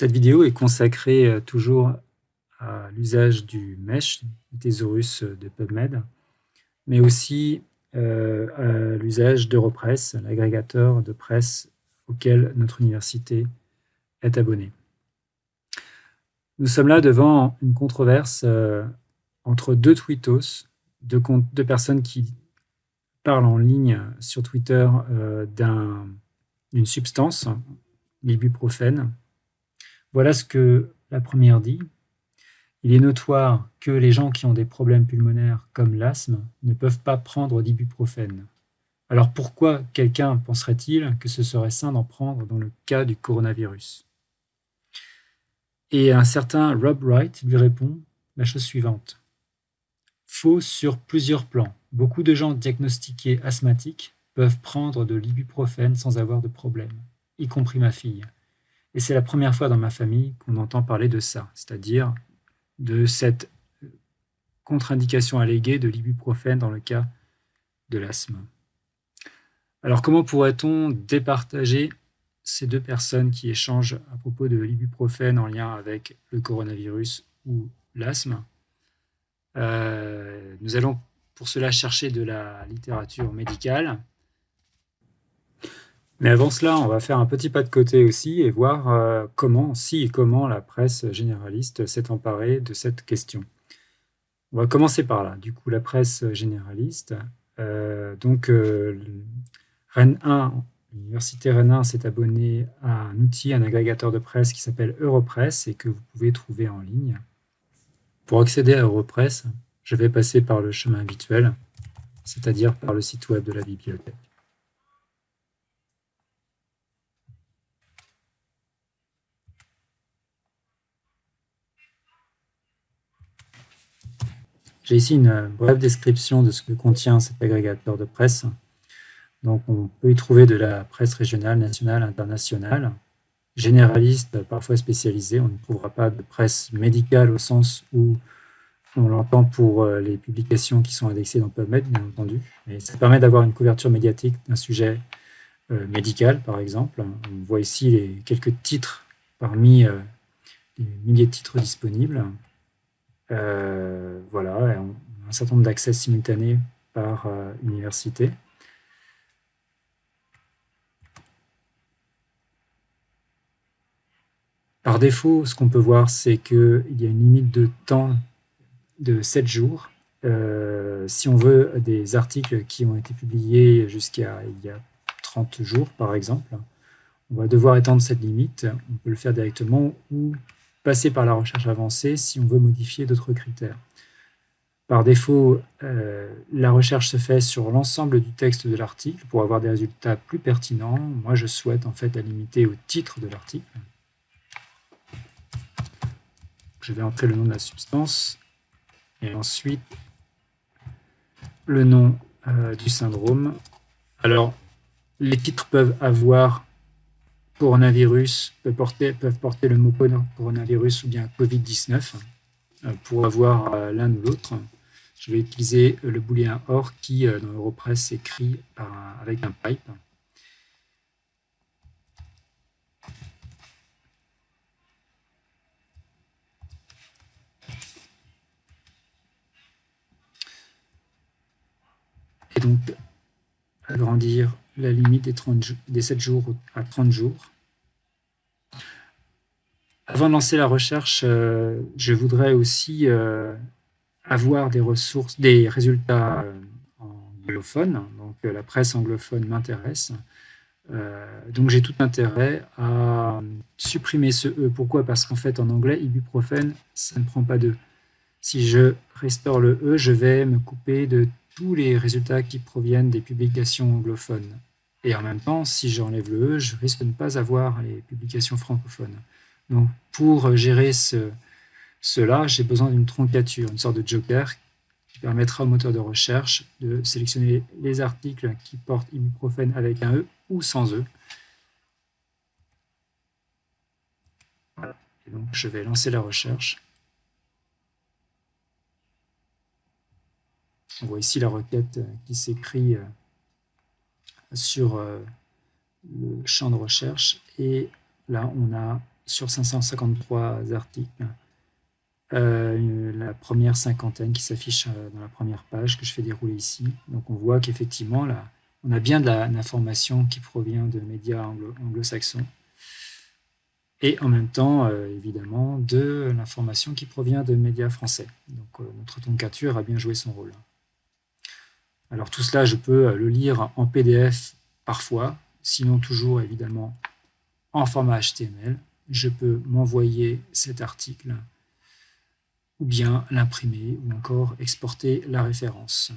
Cette vidéo est consacrée euh, toujours à l'usage du mesh, du thésaurus de PubMed, mais aussi euh, à l'usage d'Europress, l'agrégateur de presse auquel notre université est abonnée. Nous sommes là devant une controverse euh, entre deux tweetos, deux, personnes qui parlent en ligne sur Twitter d'une substance, l'ibuprofène, voilà ce que la première dit. Il est notoire que les gens qui ont des problèmes pulmonaires comme l'asthme ne peuvent pas prendre d'ibuprofène. Alors pourquoi quelqu'un penserait-il que ce serait sain d'en prendre dans le cas du coronavirus? Et un certain Rob Wright lui répond la chose suivante. Faux sur plusieurs plans. Beaucoup de gens diagnostiqués asthmatiques peuvent prendre de l'ibuprofène sans avoir de problème, y compris ma fille. Et c'est la première fois dans ma famille qu'on entend parler de ça, c'est-à-dire de cette contre-indication alléguée de l'ibuprofène dans le cas de l'asthme. Alors comment pourrait-on départager ces deux personnes qui échangent à propos de l'ibuprofène en lien avec le coronavirus ou l'asthme? Euh, Nous allons pour cela chercher de la littérature médicale mais avant cela, on va faire un petit pas de côté aussi et voir euh, comment, si et comment la presse généraliste s'est emparée de cette question. On va commencer par là. Du coup, la presse généraliste. Euh, donc, euh, Rennes 1, l'université Rennes 1 s'est abonnée à un outil, un agrégateur de presse qui s'appelle Europress et que vous pouvez trouver en ligne. Pour accéder à Europress, je vais passer par le chemin habituel, c'est-à-dire par le site web de la bibliothèque. J'ai ici une euh, brève description de ce que contient cet agrégateur de presse. Donc, on peut y trouver de la presse régionale, nationale, internationale, généraliste, parfois spécialisée. On ne trouvera pas de presse médicale au sens où on l'entend pour euh, les publications qui sont indexées dans PubMed, bien entendu. Mais ça permet d'avoir une couverture médiatique d'un sujet euh, médical, par exemple. On voit ici les quelques titres parmi les milliers de titres disponibles. Euh, voilà, un certain nombre d'accès simultanés par euh, université. Par défaut, ce qu'on peut voir, c'est qu'il y a une limite de temps de 7 jours. Euh, si on veut des articles qui ont été publiés jusqu'à il y a 30 jours, par exemple, on va devoir étendre cette limite. On peut le faire directement ou passer par la recherche avancée si on veut modifier d'autres critères. Par défaut, euh, la recherche se fait sur l'ensemble du texte de l'article pour avoir des résultats plus pertinents. Moi, je souhaite en fait la limiter au titre de l'article. Je vais entrer le nom de la substance et ensuite le nom euh, du syndrome. Alors, les titres peuvent avoir coronavirus peuvent porter, peuvent porter le mot coronavirus ou bien Covid-19 euh, pour avoir euh, l'un ou l'autre. Je vais utiliser le booléen OR qui, euh, dans Europress, s'écrit avec un pipe. Et donc, agrandir la limite des, 30, des 7 jours à 30 jours. Avant de lancer la recherche, euh, je voudrais aussi euh, avoir des ressources, des résultats euh, anglophones. Donc la presse anglophone m'intéresse. donc j'ai tout intérêt à supprimer ce E. Pourquoi? Parce qu'en fait en anglais, ibuprofène, ça ne prend pas de. Si je restaure le E, je vais me couper de tous les résultats qui proviennent des publications anglophones. Et en même temps, si j'enlève le E, je risque de ne pas avoir les publications francophones. Donc, pour gérer cela, j'ai besoin d'une troncature, une sorte de joker qui permettra au moteur de recherche de sélectionner les articles qui portent ibuprofène avec un E ou sans E. Donc, je vais lancer la recherche. On voit ici la requête qui s'écrit euh, sur euh, le champ de recherche. Et là, on a sur 553 articles. Euh, la première cinquantaine qui s'affiche euh, dans la première page que je fais dérouler ici. Donc on voit qu'effectivement, on a bien de l'information qui provient de médias anglo-saxons et en même temps, euh, évidemment, de l'information qui provient de médias français. Donc notre toncature a bien joué son rôle. Alors tout cela, je peux le lire en PDF parfois, sinon toujours évidemment en format HTML. Je peux m'envoyer cet article ou bien l'imprimer ou encore exporter la référence.